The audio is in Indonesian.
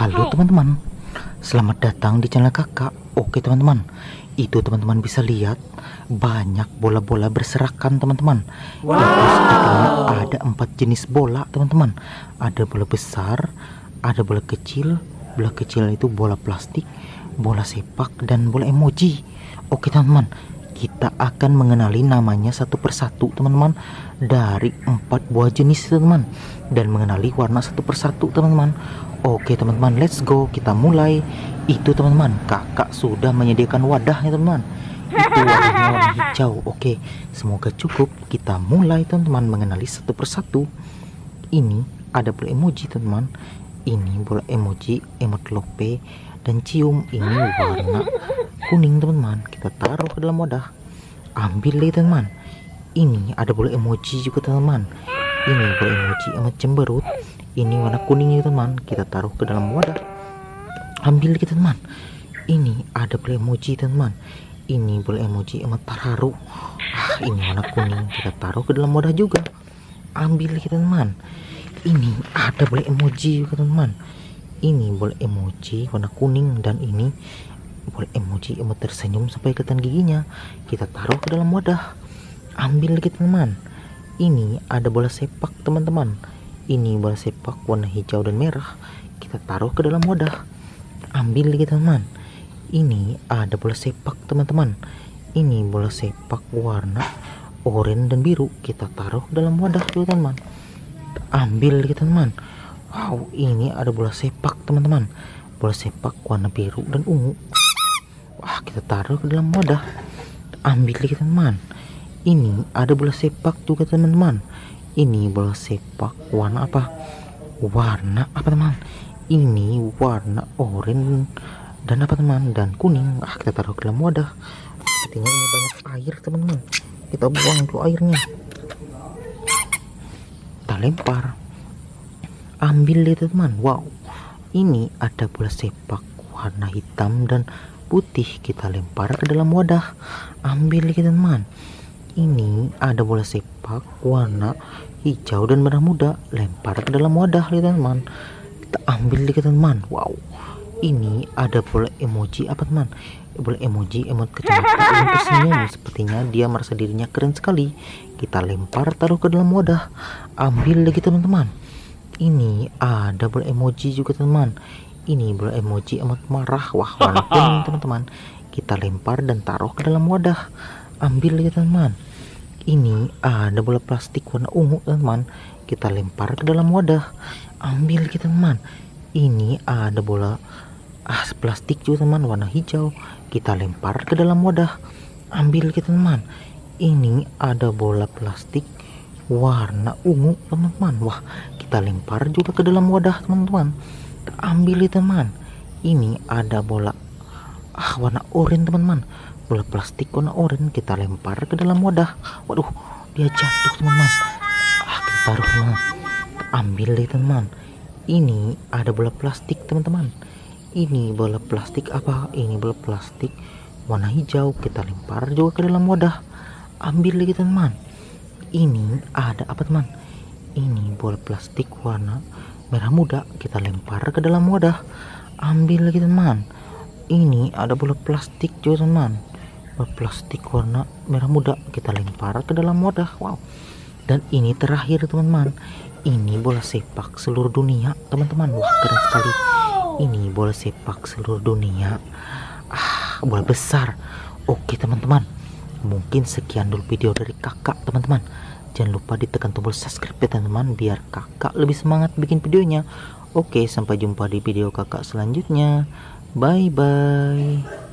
Halo teman-teman. Selamat datang di channel kakak. Oke teman-teman. Itu teman-teman bisa lihat Banyak bola-bola berserakan teman-teman. Wow. Ada empat jenis bola teman-teman. Ada bola besar Ada bola kecil. Bola kecil itu bola plastik Bola sepak dan bola emoji. Oke teman-teman kita akan mengenali namanya satu persatu teman-teman. Dari empat buah jenis teman-teman. Dan mengenali warna satu persatu teman-teman. Oke teman-teman let's go. Kita mulai. Itu teman-teman kakak sudah menyediakan wadahnya teman-teman. Itu wadahnya warna hijau. Oke semoga cukup. Kita mulai teman-teman mengenali satu persatu. Ini ada bola emoji teman-teman. Ini bola emoji emot lope dan cium. Ini warna kuning teman-teman. Kita taruh ke dalam wadah. Ambil deh teman ini ada bola emoji juga teman-teman. Ini bola emoji emot cemberut. Ini warna kuning ya teman kita taruh ke dalam wadah. Ambil kita teman ini ada boleh emoji teman ini boleh emoji emot terharu ah ini warna kuning. Kita taruh ke dalam wadah juga. Ambil kita teman ini ada boleh emoji juga teman ini boleh emoji warna kuning. Dan ini boleh emoji emot tersenyum sampai kelihatan giginya. Kita taruh ke dalam wadah. Ambil kita teman ini ada bola sepak teman-teman. Ini bola sepak warna hijau dan merah. Kita taruh ke dalam wadah. Ambil lagi teman ini ada bola sepak teman-teman. Ini bola sepak warna oranye dan biru. Kita taruh ke dalam wadah juga teman ambil lagi teman wow ini ada bola sepak teman-teman. Bola sepak warna biru dan ungu wah kita taruh ke dalam wadah. Ambil lagi teman ini ada bola sepak juga teman-teman. Ini bola sepak warna apa? Warna apa teman ini warna oranye dan apa teman dan kuning. Ah kita taruh ke dalam wadah. Sepertinya ini banyak air teman-teman. Kita buang itu airnya. Kita lempar. Ambil itu teman wow. Ini ada bola sepak warna hitam dan putih kita lempar ke dalam wadah. Ambil teman. Ini ada bola sepak warna hijau dan merah muda. Lempar ke dalam wadah teman. Kita ambil teman. Wow. Ini ada bola emoji apa teman? Bola emoji emot kecelakaan yang tersenyum sepertinya dia merasa dirinya keren sekali. Kita lempar taruh ke dalam wadah. Ambil lagi teman-teman. Ini ada bola emoji juga teman ini bola emoji emot marah. Wah kuning teman-teman. Kita lempar dan taruh ke dalam wadah. Ambil ya teman ini ada bola plastik warna ungu teman kita lempar ke dalam wadah. Ambil kita teman ini ada bola ah plastik juga teman warna hijau. Kita lempar ke dalam wadah. Ambil kita teman ini ada bola plastik warna ungu teman-teman. Wah kita lempar juga ke dalam wadah teman-teman ambil teman ini ada bola. Ah warna oranye teman-teman. Bola plastik warna oranye kita lempar ke dalam wadah. Waduh dia jatuh teman-teman. Ah kita taruh teman ambil deh teman ini ada bola plastik teman-teman. Ini bola plastik apa? Ini bola plastik warna hijau. Kita lempar juga ke dalam wadah. Ambil lagi teman ini ada apa teman ini bola plastik warna merah muda kita lempar ke dalam wadah. Ambil lagi teman. Ini ada bola plastik juga teman. Plastik warna merah muda kita lempar ke dalam wadah. Wow. Dan ini terakhir teman-teman. Ini bola sepak seluruh dunia teman-teman. Wah keren sekali. Ini bola sepak seluruh dunia. Ah bola besar. Oke teman-teman. Mungkin sekian dulu video dari kakak teman-teman jangan lupa ditekan tombol subscribe ya teman-teman biar kakak lebih semangat bikin videonya. Oke sampai jumpa di video kakak selanjutnya. Bye bye